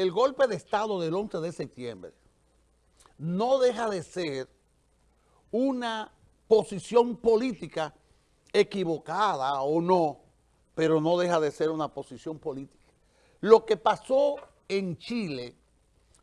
el golpe de Estado del 11 de septiembre no deja de ser una posición política equivocada o no, pero no deja de ser una posición política. Lo que pasó en Chile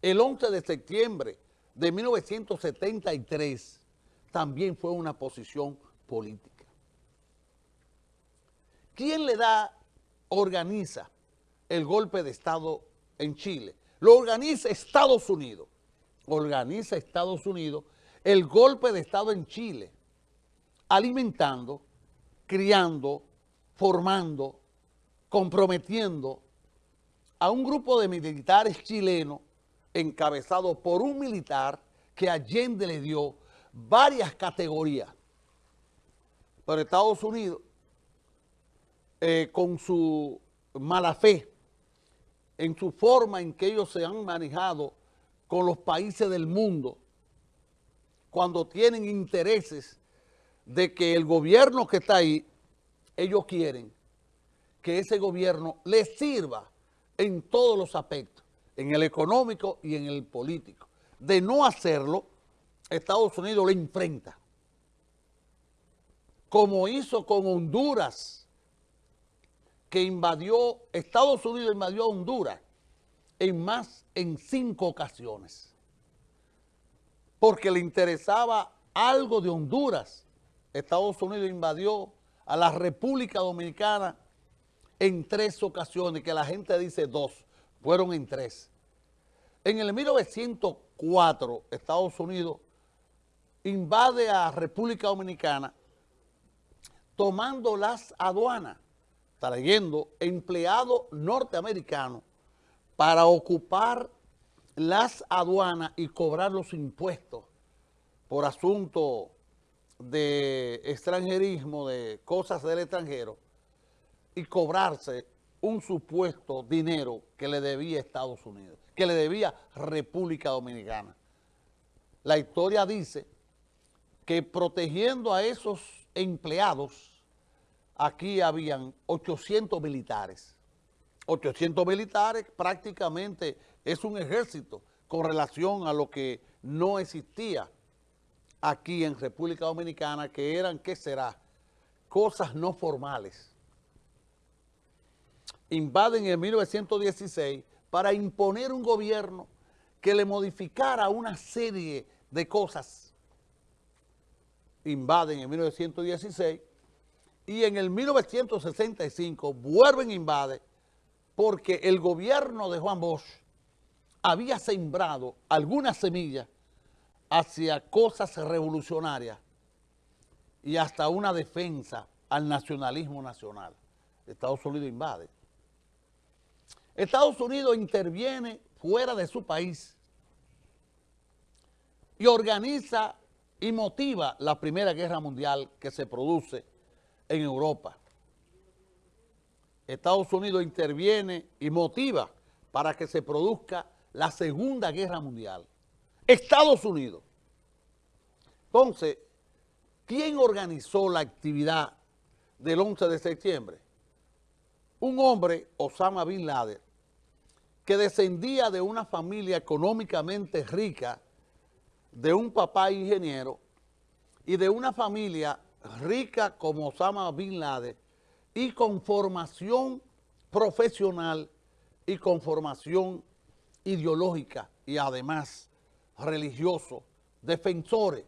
el 11 de septiembre de 1973 también fue una posición política. ¿Quién le da, organiza el golpe de Estado en Chile? Lo organiza Estados Unidos. Organiza Estados Unidos el golpe de Estado en Chile, alimentando, criando, formando, comprometiendo a un grupo de militares chilenos encabezado por un militar que Allende le dio varias categorías. Pero Estados Unidos, eh, con su mala fe, en su forma en que ellos se han manejado con los países del mundo, cuando tienen intereses de que el gobierno que está ahí, ellos quieren que ese gobierno les sirva en todos los aspectos, en el económico y en el político. De no hacerlo, Estados Unidos le enfrenta. Como hizo con Honduras, que invadió, Estados Unidos invadió Honduras en más, en cinco ocasiones. Porque le interesaba algo de Honduras. Estados Unidos invadió a la República Dominicana en tres ocasiones, que la gente dice dos, fueron en tres. En el 1904, Estados Unidos invade a República Dominicana tomando las aduanas, trayendo empleados norteamericanos para ocupar las aduanas y cobrar los impuestos por asunto de extranjerismo, de cosas del extranjero, y cobrarse un supuesto dinero que le debía Estados Unidos, que le debía República Dominicana. La historia dice que protegiendo a esos empleados, aquí habían 800 militares. 800 militares prácticamente es un ejército con relación a lo que no existía aquí en República Dominicana, que eran, ¿qué será? Cosas no formales. Invaden en 1916 para imponer un gobierno que le modificara una serie de cosas. Invaden en 1916 y en el 1965 vuelven a invadir porque el gobierno de Juan Bosch había sembrado algunas semillas hacia cosas revolucionarias y hasta una defensa al nacionalismo nacional. Estados Unidos invade. Estados Unidos interviene fuera de su país y organiza y motiva la Primera Guerra Mundial que se produce en Europa. Estados Unidos interviene y motiva para que se produzca la Segunda Guerra Mundial. Estados Unidos. Entonces, ¿quién organizó la actividad del 11 de septiembre? Un hombre, Osama Bin Laden, que descendía de una familia económicamente rica, de un papá ingeniero y de una familia rica como Osama Bin Laden y con formación profesional y con formación ideológica y además religioso, defensores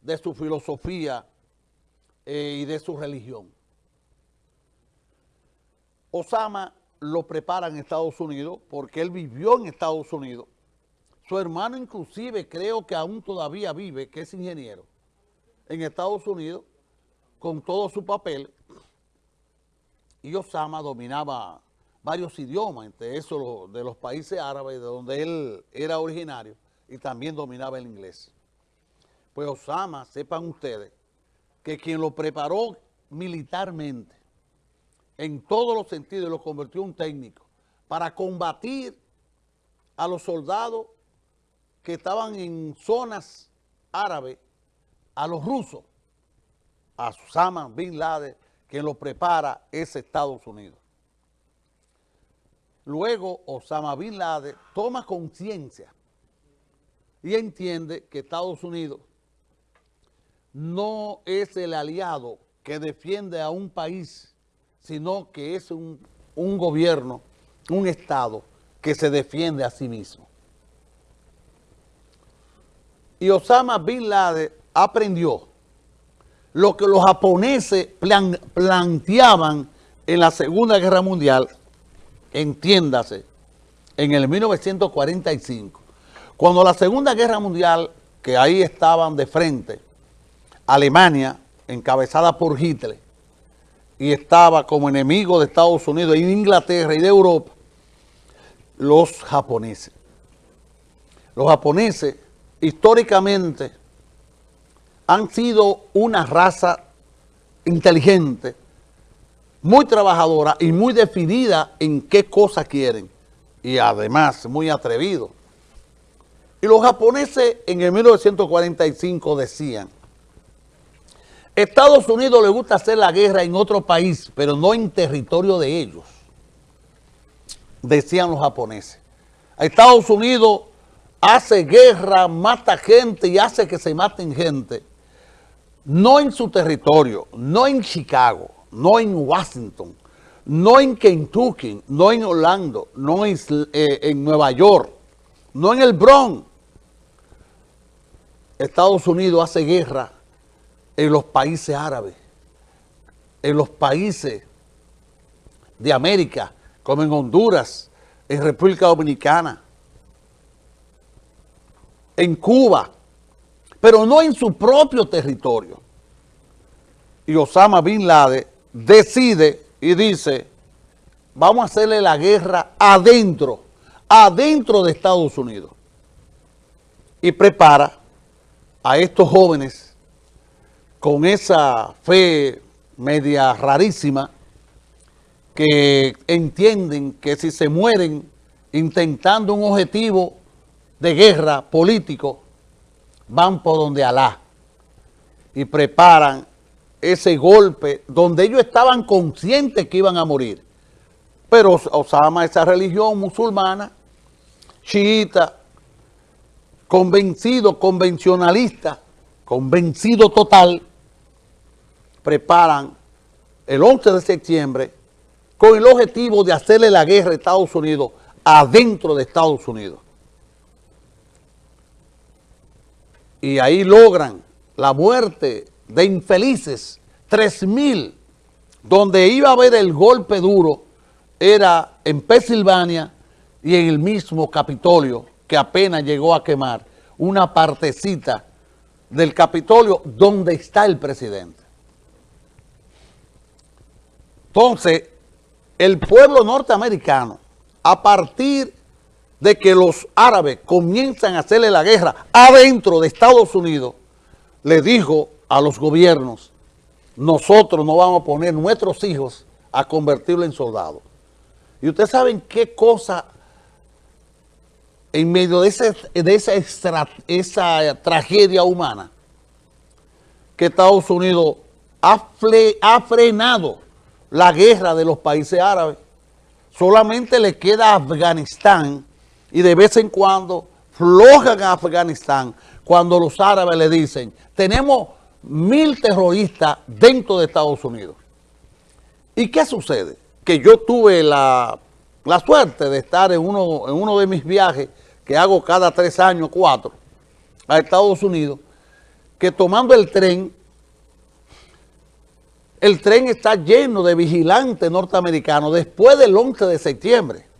de su filosofía eh, y de su religión. Osama lo prepara en Estados Unidos porque él vivió en Estados Unidos. Su hermano inclusive creo que aún todavía vive, que es ingeniero, en Estados Unidos, con todo su papel. Y Osama dominaba varios idiomas, entre esos de los países árabes, de donde él era originario, y también dominaba el inglés. Pues Osama, sepan ustedes, que quien lo preparó militarmente, en todos los sentidos, lo convirtió en un técnico, para combatir a los soldados que estaban en zonas árabes, a los rusos, a Osama Bin Laden, quien lo prepara es Estados Unidos. luego Osama Bin Laden toma conciencia y entiende que Estados Unidos no es el aliado que defiende a un país, sino que es un, un gobierno, un Estado que se defiende a sí mismo. Y Osama Bin Laden aprendió lo que los japoneses planteaban en la Segunda Guerra Mundial, entiéndase, en el 1945, cuando la Segunda Guerra Mundial, que ahí estaban de frente, Alemania, encabezada por Hitler, y estaba como enemigo de Estados Unidos y de Inglaterra y de Europa, los japoneses. Los japoneses, históricamente, han sido una raza inteligente, muy trabajadora y muy definida en qué cosa quieren. Y además muy atrevido. Y los japoneses en el 1945 decían, Estados Unidos le gusta hacer la guerra en otro país, pero no en territorio de ellos, decían los japoneses. Estados Unidos hace guerra, mata gente y hace que se maten gente, no en su territorio, no en Chicago, no en Washington, no en Kentucky, no en Orlando, no en, eh, en Nueva York, no en el Bronx. Estados Unidos hace guerra en los países árabes, en los países de América, como en Honduras, en República Dominicana, en Cuba, pero no en su propio territorio. Y Osama Bin Laden decide y dice, vamos a hacerle la guerra adentro, adentro de Estados Unidos. Y prepara a estos jóvenes con esa fe media rarísima que entienden que si se mueren intentando un objetivo de guerra político, van por donde Alá y preparan ese golpe donde ellos estaban conscientes que iban a morir. Pero Osama, esa religión musulmana, chiita, convencido, convencionalista, convencido total, preparan el 11 de septiembre con el objetivo de hacerle la guerra a Estados Unidos adentro de Estados Unidos. Y ahí logran la muerte de infelices, 3.000, donde iba a haber el golpe duro, era en Pensilvania y en el mismo Capitolio, que apenas llegó a quemar una partecita del Capitolio donde está el presidente. Entonces, el pueblo norteamericano, a partir de que los árabes comienzan a hacerle la guerra adentro de Estados Unidos, le dijo a los gobiernos, nosotros no vamos a poner nuestros hijos a convertirlo en soldados. Y ustedes saben qué cosa en medio de, de esa, esa tragedia humana que Estados Unidos ha, ha frenado la guerra de los países árabes. Solamente le queda Afganistán y de vez en cuando flojan a Afganistán cuando los árabes le dicen, tenemos mil terroristas dentro de Estados Unidos. ¿Y qué sucede? Que yo tuve la, suerte de estar en uno, en uno de mis viajes que hago cada tres años, cuatro, a Estados Unidos, que tomando el tren, el tren está lleno de vigilantes norteamericanos después del 11 de septiembre.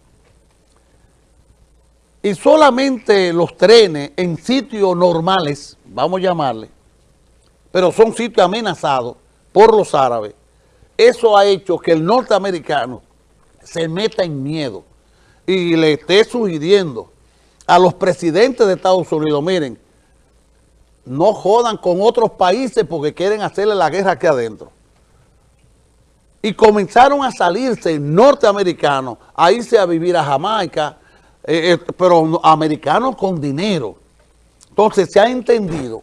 Y solamente los trenes en sitios normales, vamos a llamarle, pero son sitios amenazados por los árabes. Eso ha hecho que el norteamericano se meta en miedo y le esté sugiriendo a los presidentes de Estados Unidos, miren, no jodan con otros países porque quieren hacerle la guerra aquí adentro. Y comenzaron a salirse norteamericanos, a irse a vivir a Jamaica, eh, eh, pero americanos con dinero. Entonces se ha entendido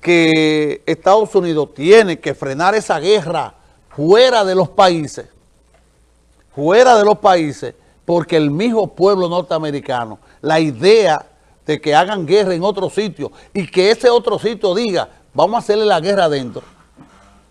que Estados Unidos tiene que frenar esa guerra fuera de los países, fuera de los países, porque el mismo pueblo norteamericano, la idea de que hagan guerra en otro sitio y que ese otro sitio diga, vamos a hacerle la guerra adentro,